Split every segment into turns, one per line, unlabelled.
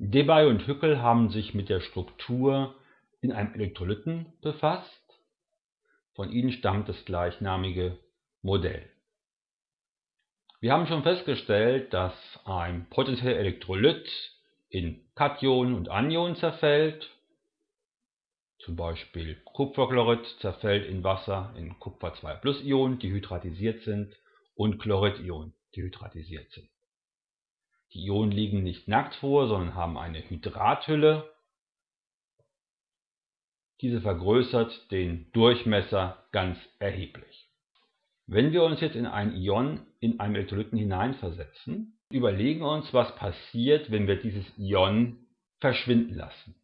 Debye und Hückel haben sich mit der Struktur in einem Elektrolyten befasst. Von ihnen stammt das gleichnamige Modell. Wir haben schon festgestellt, dass ein potenzieller Elektrolyt in Kationen und Anionen zerfällt. Zum Beispiel Kupferchlorid zerfällt in Wasser in Kupfer 2 Ionen, die hydratisiert sind, und Chloridionen, die hydratisiert sind. Die Ionen liegen nicht nackt vor, sondern haben eine Hydrathülle. Diese vergrößert den Durchmesser ganz erheblich. Wenn wir uns jetzt in ein Ion in einem Elektrolyten hineinversetzen, überlegen uns, was passiert, wenn wir dieses Ion verschwinden lassen.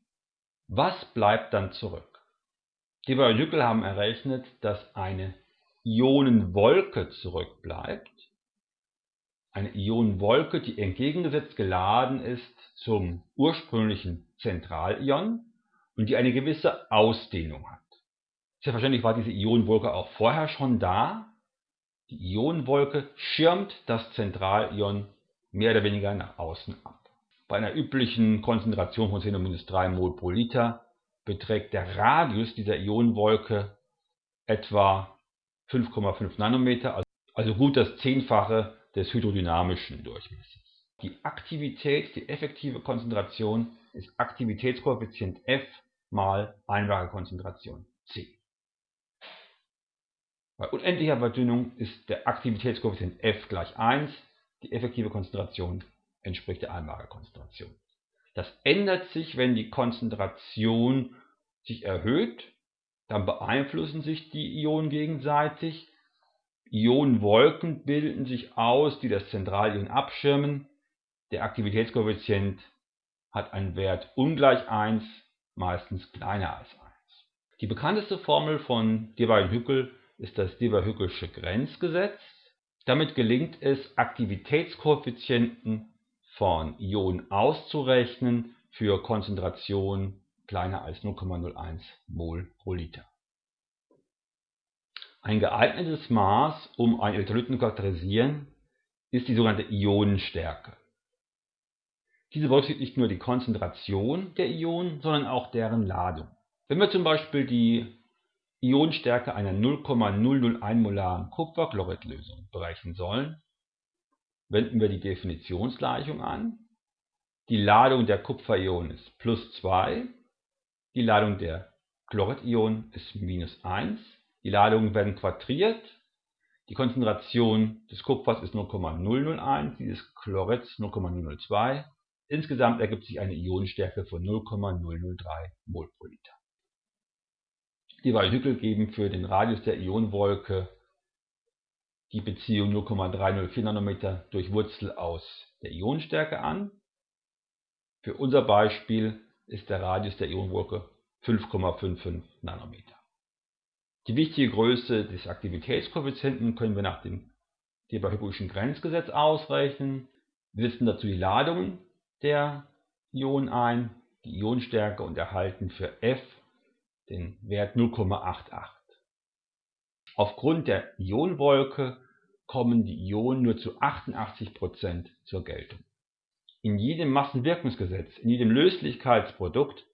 Was bleibt dann zurück? Die Hückel haben errechnet, dass eine Ionenwolke zurückbleibt. Eine Ionenwolke, die entgegengesetzt geladen ist zum ursprünglichen Zentralion und die eine gewisse Ausdehnung hat. Selbstverständlich war diese Ionenwolke auch vorher schon da, die Ionenwolke schirmt das Zentralion mehr oder weniger nach außen ab. Bei einer üblichen Konzentration von 10 3 mol pro Liter beträgt der Radius dieser Ionenwolke etwa 5,5 Nanometer, also gut das Zehnfache des hydrodynamischen Durchmessers. Die Aktivität, die effektive Konzentration ist Aktivitätskoeffizient F mal Einlagekonzentration C. Bei unendlicher Verdünnung ist der Aktivitätskoeffizient F gleich 1, die effektive Konzentration entspricht der Einlagerkonzentration. Das ändert sich, wenn die Konzentration sich erhöht, dann beeinflussen sich die Ionen gegenseitig. Ionenwolken bilden sich aus, die das Zentralion abschirmen. Der Aktivitätskoeffizient hat einen Wert ungleich 1, meistens kleiner als 1. Die bekannteste Formel von Debye-Hückel ist das Debye-Hückelsche Grenzgesetz. Damit gelingt es, Aktivitätskoeffizienten von Ionen auszurechnen für Konzentrationen kleiner als 0,01 mol pro Liter. Ein geeignetes Maß, um einen Elektrolyten zu charakterisieren, ist die sogenannte Ionenstärke. Diese berücksichtigt nicht nur die Konzentration der Ionen, sondern auch deren Ladung. Wenn wir zum Beispiel die Ionenstärke einer 0,001 molaren Kupferchloridlösung berechnen sollen, wenden wir die Definitionsgleichung an. Die Ladung der Kupferionen ist plus 2, die Ladung der Chloridionen ist minus 1, die Ladungen werden quadriert, die Konzentration des Kupfers ist 0,001, die des Chlorids 0,002. Insgesamt ergibt sich eine Ionenstärke von 0,003 mol pro Liter. Die Hückel geben für den Radius der Ionenwolke die Beziehung 0,304 Nanometer durch Wurzel aus der Ionenstärke an. Für unser Beispiel ist der Radius der Ionenwolke 5,55 Nanometer. Die wichtige Größe des Aktivitätskoeffizienten können wir nach dem Debye-Hückelschen Grenzgesetz ausrechnen. Wir setzen dazu die Ladungen der Ionen ein, die Ionenstärke und erhalten für F den Wert 0,88. Aufgrund der Ionenwolke kommen die Ionen nur zu 88% zur Geltung. In jedem Massenwirkungsgesetz, in jedem Löslichkeitsprodukt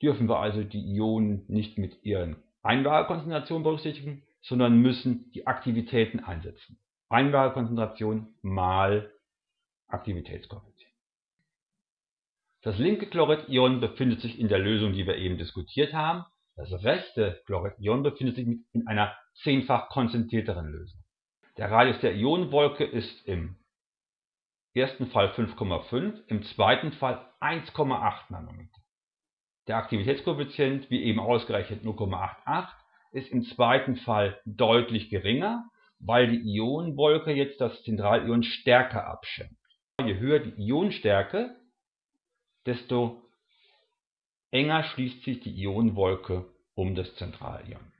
dürfen wir also die Ionen nicht mit ihren Einlagekonzentrationen berücksichtigen, sondern müssen die Aktivitäten einsetzen. Einlagekonzentration mal Aktivitätskoeffizient. Das linke Chloridion befindet sich in der Lösung, die wir eben diskutiert haben. Das rechte Chloridion befindet sich in einer zehnfach konzentrierteren Lösung. Der Radius der Ionenwolke ist im ersten Fall 5,5, im zweiten Fall 1,8 Nanometer. Der Aktivitätskoeffizient, wie eben ausgerechnet 0,88, ist im zweiten Fall deutlich geringer, weil die Ionenwolke jetzt das Zentralion stärker abschirmt. Je höher die Ionenstärke, desto enger schließt sich die Ionenwolke um das Zentralion.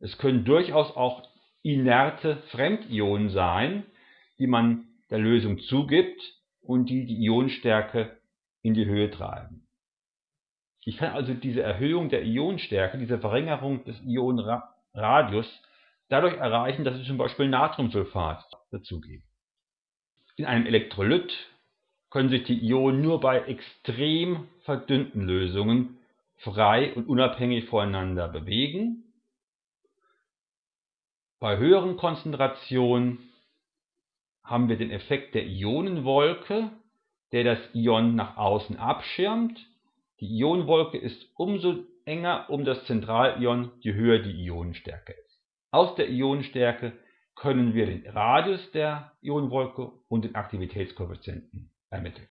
Es können durchaus auch inerte Fremdionen sein, die man der Lösung zugibt und die die Ionenstärke in die Höhe treiben. Ich kann also diese Erhöhung der Ionenstärke, diese Verringerung des Ionenradius dadurch erreichen, dass ich zum Beispiel Natriumsulfat dazugebe. In einem Elektrolyt können sich die Ionen nur bei extrem verdünnten Lösungen frei und unabhängig voneinander bewegen. Bei höheren Konzentrationen haben wir den Effekt der Ionenwolke, der das Ion nach außen abschirmt. Die Ionenwolke ist umso enger um das Zentralion, je höher die Ionenstärke ist. Aus der Ionenstärke können wir den Radius der Ionenwolke und den Aktivitätskoeffizienten ermitteln